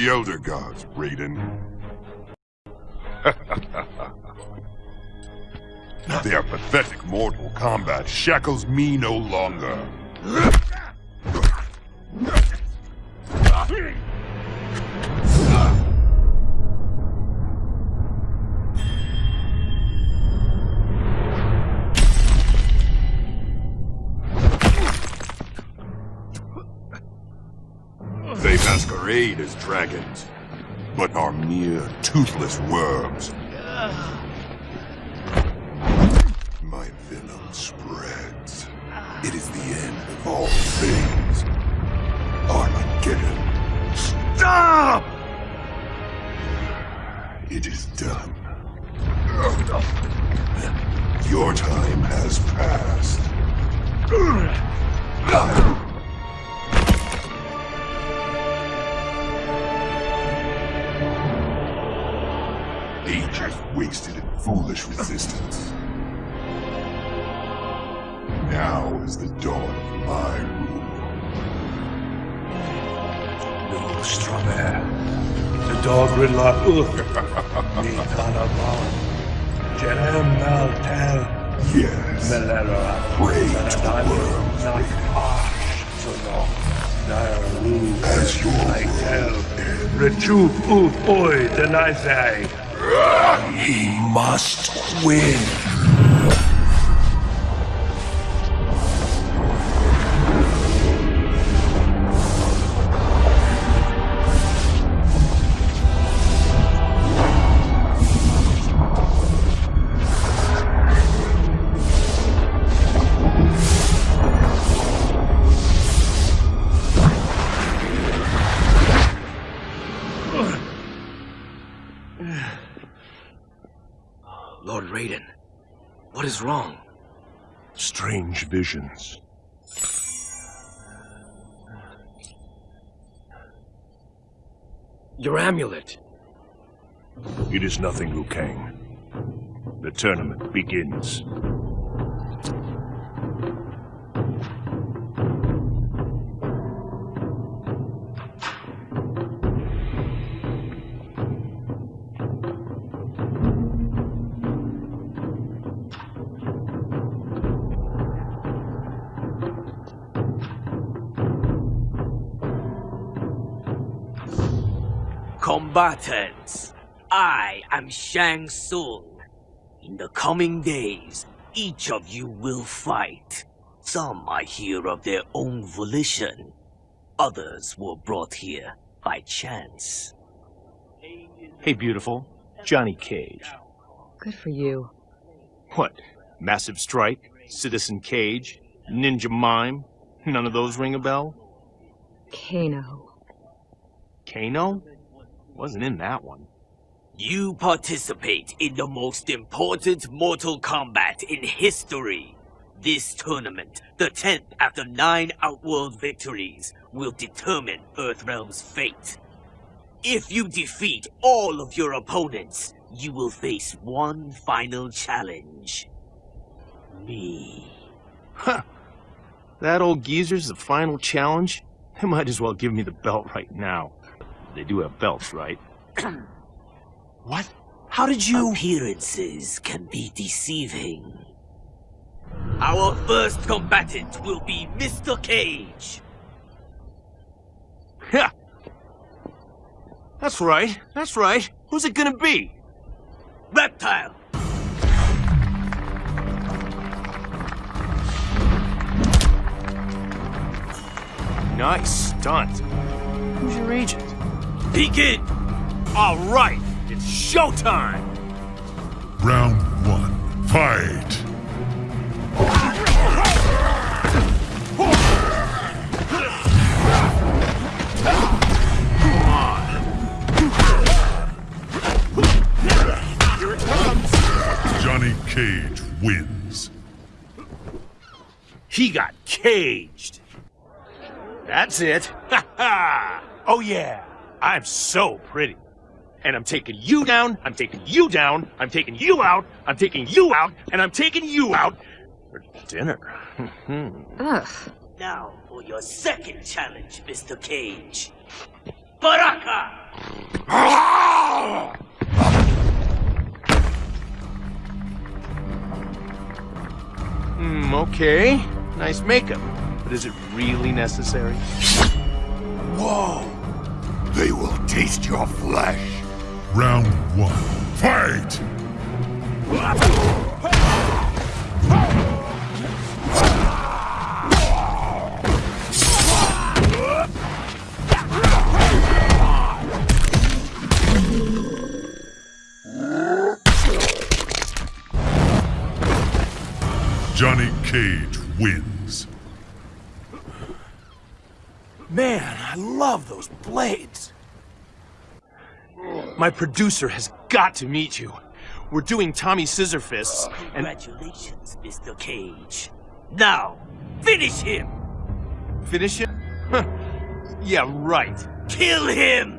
the Elder Gods, Raiden. Their pathetic Mortal Kombat shackles me no longer. As dragons, but are mere toothless worms. My venom spreads. It is the end of all things. Armageddon. Stop! It is done. Your time has passed. Foolish resistance. Now is the dawn of my rule. No Strawberry. The dog riddler Uth. Nitanabon. Jerem Maltel. Yes. Melera. Pray to the worms. Not Ash. So long. As your I tell. Rechup Uth Oi Denizai. He must win. Lord Raiden, what is wrong? Strange visions. Your amulet. It is nothing, Liu Kang. The tournament begins. Combatants, I am Shang Tsung. In the coming days, each of you will fight. Some are here of their own volition. Others were brought here by chance. Hey, beautiful. Johnny Cage. Good for you. What? Massive Strike? Citizen Cage? Ninja Mime? None of those ring a bell? Kano. Kano? Wasn't in that one. You participate in the most important Mortal Kombat in history. This tournament, the 10th after nine Outworld victories, will determine Earthrealm's fate. If you defeat all of your opponents, you will face one final challenge. Me. Huh. That old geezer's the final challenge? They might as well give me the belt right now. They do have belts, right? what? How did you... Appearances can be deceiving. Our first combatant will be Mr. Cage. Yeah. That's right. That's right. Who's it gonna be? Reptile. Nice stunt. Who's your agent? Begin. All right. It's showtime. Round one. Fight! Johnny Cage wins. He got caged. That's it. Ha ha! Oh yeah, I'm so pretty. And I'm taking you down, I'm taking you down, I'm taking you out, I'm taking you out, and I'm taking you out for dinner. Ugh. Now for your second challenge, Mr. Cage. Baraka! Hmm, okay. Nice makeup. But is it really necessary? Whoa! They will taste your flesh. Round one. Fight! Johnny Cage wins. Man, I love those blades. My producer has got to meet you. We're doing Tommy Scissorfists, oh, and Congratulations, Mr. Cage. Now, finish him! finish him? Huh. Yeah, right. Kill him!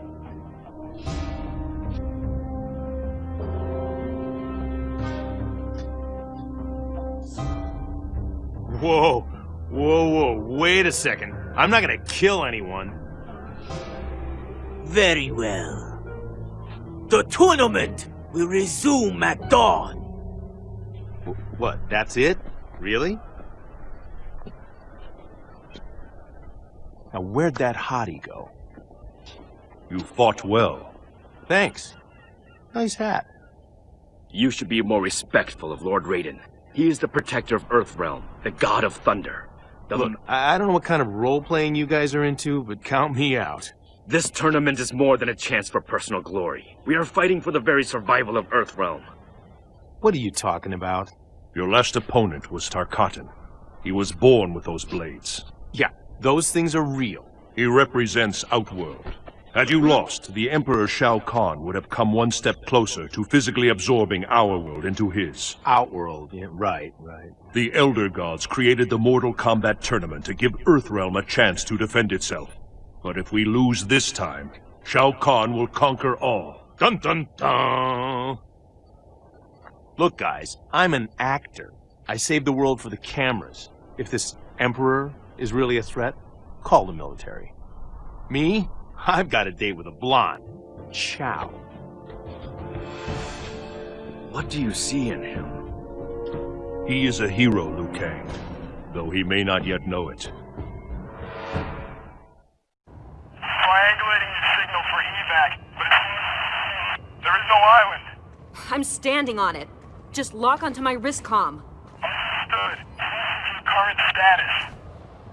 Whoa, whoa, whoa, wait a second. I'm not gonna kill anyone. Very well. The tournament will resume at dawn. Wh- What, that's it? Really? Now, where'd that hottie go? You fought well. Thanks. Nice hat. You should be more respectful of Lord Raiden. He is the protector of Earthrealm, the god of thunder. The Look, I I don't know what kind of role-playing you guys are into, but count me out. This tournament is more than a chance for personal glory. We are fighting for the very survival of Earthrealm. What are you talking about? Your last opponent was Tarkatan. He was born with those blades. Yeah, those things are real. He represents Outworld. Had you lost, the Emperor Shao Kahn would have come one step closer to physically absorbing our world into his. Outworld, yeah, right, right. The Elder Gods created the Mortal Kombat tournament to give Earthrealm a chance to defend itself. But if we lose this time, Shao Kahn will conquer all. Dun dun dun! Look, guys, I'm an actor. I save the world for the cameras. If this Emperor is really a threat, call the military. Me? I've got a date with a blonde. Chow. What do you see in him? He is a hero, Liu Kang, though he may not yet know it. Signal for evac, but there is no island. I'm standing on it. Just lock onto my wrist comm. Understood. Current status.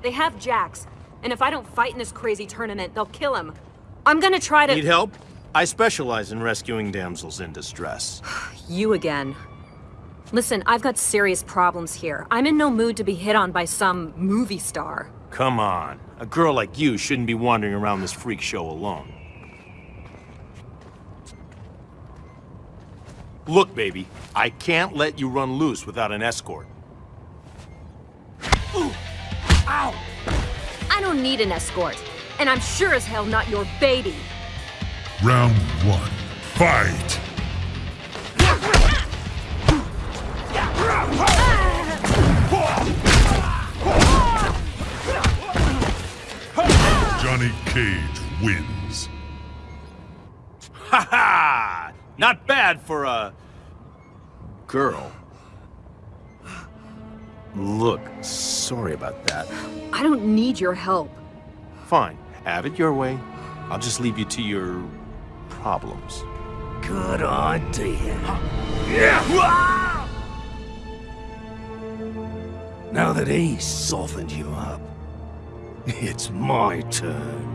They have Jax, and if I don't fight in this crazy tournament, they'll kill him. I'm gonna try to- Need help? I specialize in rescuing damsels in distress. You again. Listen, I've got serious problems here. I'm in no mood to be hit on by some movie star. Come on. A girl like you shouldn't be wandering around this freak show alone. Look, baby, I can't let you run loose without an escort. Ooh! Ow! I don't need an escort. And I'm sure as hell not your baby. Round one. Fight! Johnny Cage wins. Ha ha! Not bad for a... girl. Look, sorry about that. I don't need your help. Fine, have it your way. I'll just leave you to your... problems. Good idea. Now that he's softened you up, it's my turn.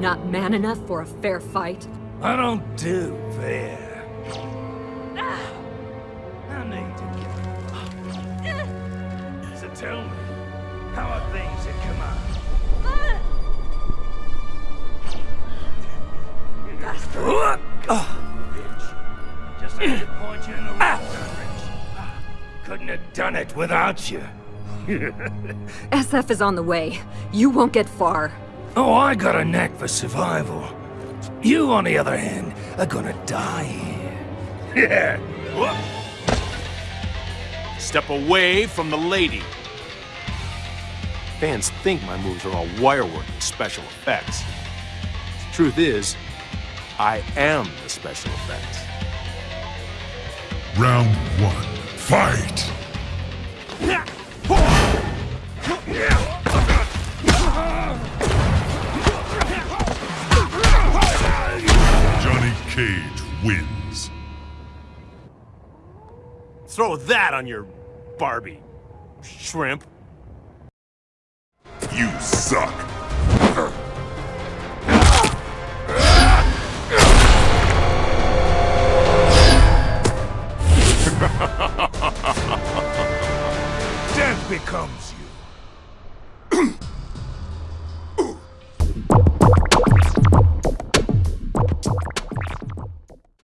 Not man enough for a fair fight? I don't do fair. I need to get... So tell me, how are things at command? Bitch. Just had to point you in the right direction. Couldn't have done it without you. SF is on the way. You won't get far. Oh, I got a knack for survival. You, on the other hand, are gonna die here. Yeah. Step away from the lady. Fans think my moves are all wirework and special effects. Truth is, I am the special effects. Round one. Fight! Cage wins. Throw that on your Barbie, shrimp. You suck. Death becomes.